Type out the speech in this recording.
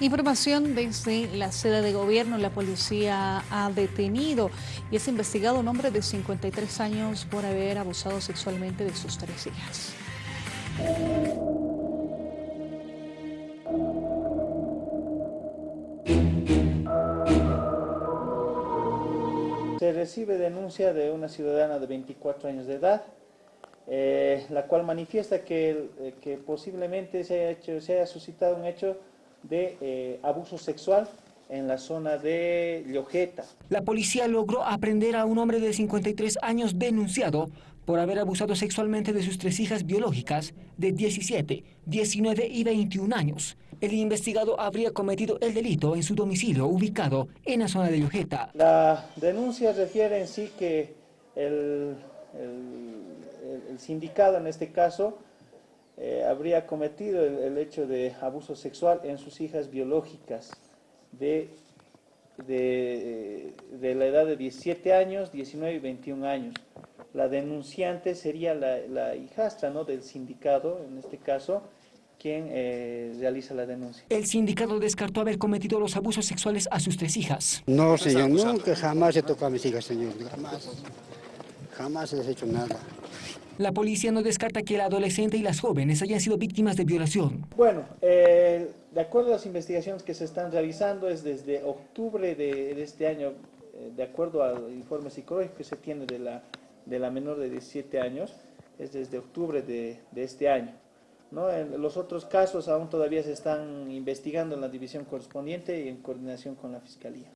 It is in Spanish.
Información desde la sede de gobierno, la policía ha detenido y es investigado un hombre de 53 años por haber abusado sexualmente de sus tres hijas. Se recibe denuncia de una ciudadana de 24 años de edad, eh, la cual manifiesta que, eh, que posiblemente se haya, hecho, se haya suscitado un hecho de eh, abuso sexual en la zona de Llojeta. La policía logró aprender a un hombre de 53 años denunciado por haber abusado sexualmente de sus tres hijas biológicas de 17, 19 y 21 años. El investigado habría cometido el delito en su domicilio ubicado en la zona de Llojeta. La denuncia refiere en sí que el, el, el sindicado en este caso eh, habría cometido el, hecho de abuso sexual en sus hijas biológicas de, de, de, la edad de 17 años, 19 y 21 años. La denunciante sería la, la hijastra ¿no? del sindicato, en este caso, quien eh, realiza la denuncia. El sindicato descartó haber cometido los abusos sexuales a sus tres hijas. No, señor, nunca, jamás he tocado a mis hijas, señor, jamás. Jamás les he hecho nada. La policía no descarta que el adolescente y las jóvenes hayan sido víctimas de violación. Bueno, eh, de acuerdo a las investigaciones que se están realizando, es desde octubre de, de este año, eh, de acuerdo al informe psicológico que se tiene de la, de la menor de 17 años, es desde octubre de, de este año. ¿no? En los otros casos aún todavía se están investigando en la división correspondiente y en coordinación con la Fiscalía.